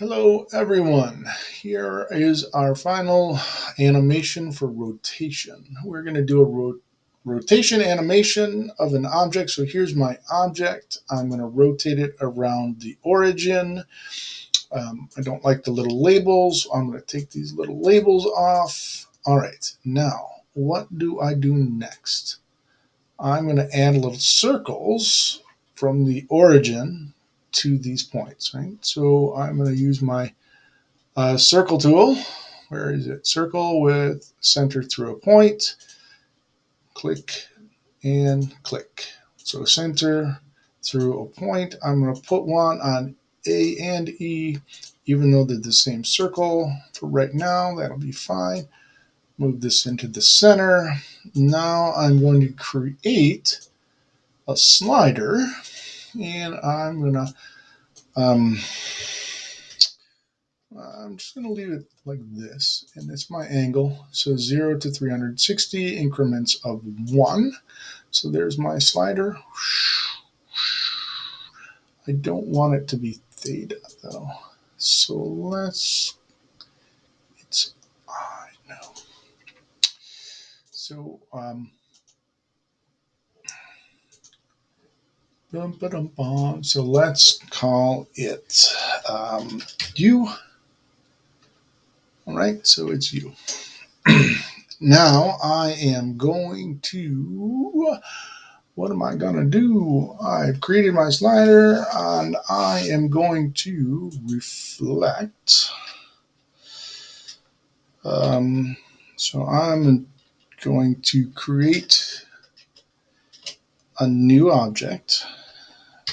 Hello everyone. Here is our final animation for rotation. We're going to do a ro rotation animation of an object. So here's my object. I'm going to rotate it around the origin. Um, I don't like the little labels. I'm going to take these little labels off. All right, now what do I do next? I'm going to add little circles from the origin to these points, right? So I'm going to use my uh, circle tool. Where is it? Circle with center through a point. Click and click. So center through a point. I'm going to put one on A and E, even though they're the same circle. For right now, that'll be fine. Move this into the center. Now I'm going to create a slider and I'm gonna um, I'm just gonna leave it like this. And it's my angle. So 0 to 360 increments of 1 so there's my slider. I don't want it to be theta though. So let's it's I know. So um, So let's call it um, U. All right, so it's you. now I am going to, what am I going to do? I've created my slider and I am going to reflect. Um, so I'm going to create a new object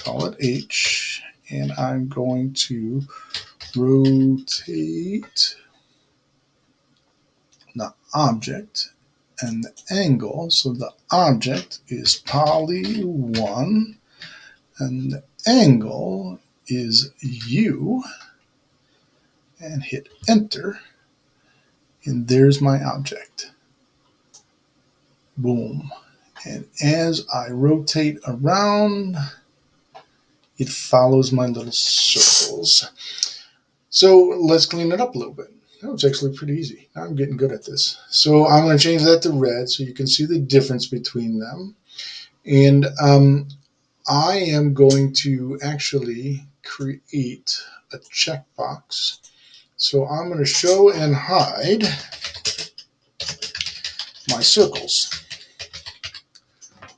call it H, and I'm going to rotate the object and the angle. So the object is poly 1 and the angle is U and hit enter and there's my object. Boom. And as I rotate around, it follows my little circles. So let's clean it up a little bit. That was actually pretty easy. Now I'm getting good at this. So I'm going to change that to red so you can see the difference between them. And um, I am going to actually create a checkbox. So I'm going to show and hide my circles.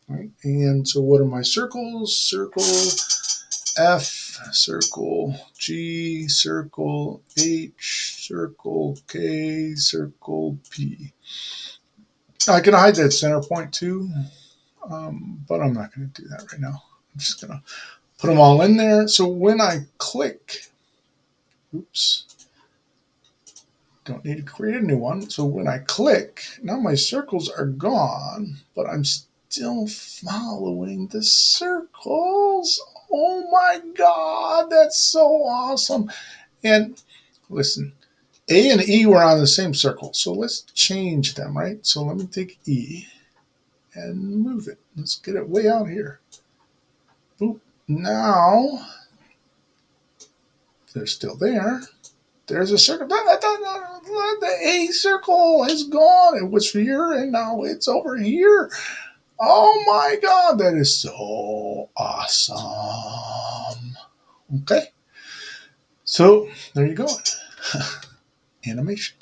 Right? And so what are my circles? Circle F, circle G, circle H, circle K, circle P. I can hide that center point too, um, but I'm not going to do that right now. I'm just going to put them all in there. So when I click, oops, don't need to create a new one. So when I click, now my circles are gone, but I'm still following the circles. Oh my God, that's so awesome. And listen, A and E were on the same circle. So let's change them, right? So let me take E and move it. Let's get it way out here. Boop. Now, they're still there. There's a circle. The A circle is gone. It was here and now it's over here. Oh my God, that is so awesome. Okay. So there you go. Animations.